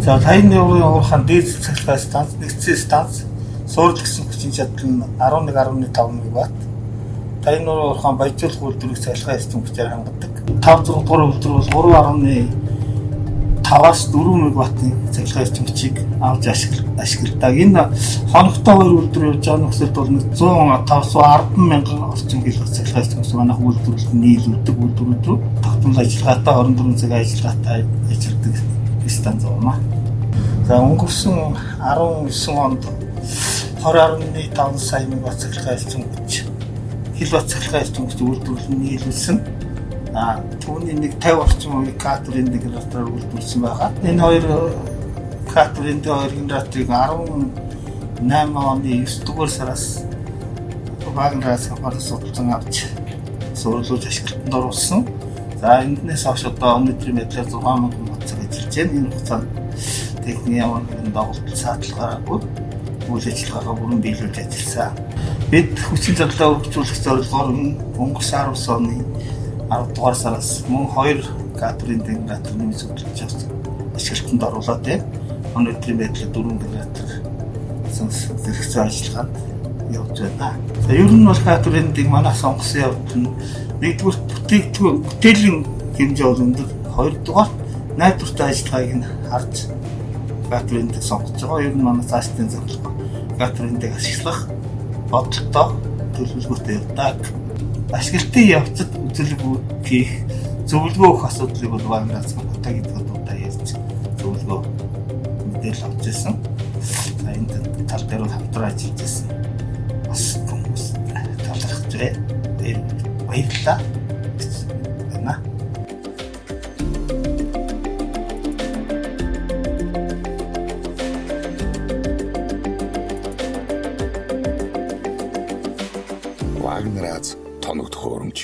За 50 еврогийн уурхаан дээд цахилгаан станц, нэгдсэн станц суурл гэсэн хүчин чадал нь 11.5 мегаватт. 50 нуруу уурхаан баяжуулах үйлдвэрийг цахилгаан систем хүчээр хангадаг. 5 6 дугаар үйлдвэр бол 3.5-аас 4 мегаваттын цахилгаан систем хүчийг авч ашигладаг. Энэ хоногтой хоёр үйлдвэр явж байгаа нөхцөлд бол 100 мянган орчим хил цахилгаан систем хүч манайх үйлдвэрлэлд нийлүүлдэг үйлдвэрүүд рүү тогтмол ажиллагаатай 24 цаг ажиллагаатай ажилладаг станц байна. За өнгөрсөн 19 онд 20.5 сая мегаватт цахилгаан систем хүч хил цахилгаан систем хүч үйлдвэрлэл нийлүүлсэн. А түүний нэг 50 орчим хувийг кадрын генератор үйлдвэрлсэн байгаа. Энэ хоёр кадрын хоёр генераторыг 18 оны 9 дугаар сараас Вагнераас хамаарсан судалсан авч сурлуулж ашиглалтанд оруулсан. За энднээс хойш одоо өнөөдрийн байдлаар 6 мянган бацаг ажиллаж байна. Энэ хугацаанд техникийн ямар нэгэн доголдол саадлахааргүй үйл ажиллагаагаа бүрэн биелүүлж ажилласан. Бид хүчин чадлаа өргөжүүлэх зорилгоор өнгөрсөн 19 оны 10 дугаар сараас мөн 2 кадрын генераторны зөвлөж ашиглалтанд оруулаад байна. Өнөөдрийн байдлаар 4 генератор зэрэгцээ ажиллагаанд явж байна. За ер нь бол кадрын дэг манай сонгосон явдал нь нэгдүгээр бүтээгдэхүүн бүтээлийн хэмжээ бол өндөр. Хоёрдугаар найдвартай ажиллагааг нь харж дэг сонгож байгаа. Ер нь манай цаашдын зорилго дэг ашиглах бодлоо төлөвлөгөөтэй явдаг. Ашиглалтын явцад үзүүлэг хийх зөвлөгөө өгөх асуудлыг бол Вагнерас хотоо гэдэг удаа ярьж зөвлөгөө мэдээлэл авч ирсэн. За энэ тал дээр бол хамтран ажиллаж ирсэн. Бас хүмүүс талархаж байна. Баярлалаа. Вагнерац тоног төхөөрөмж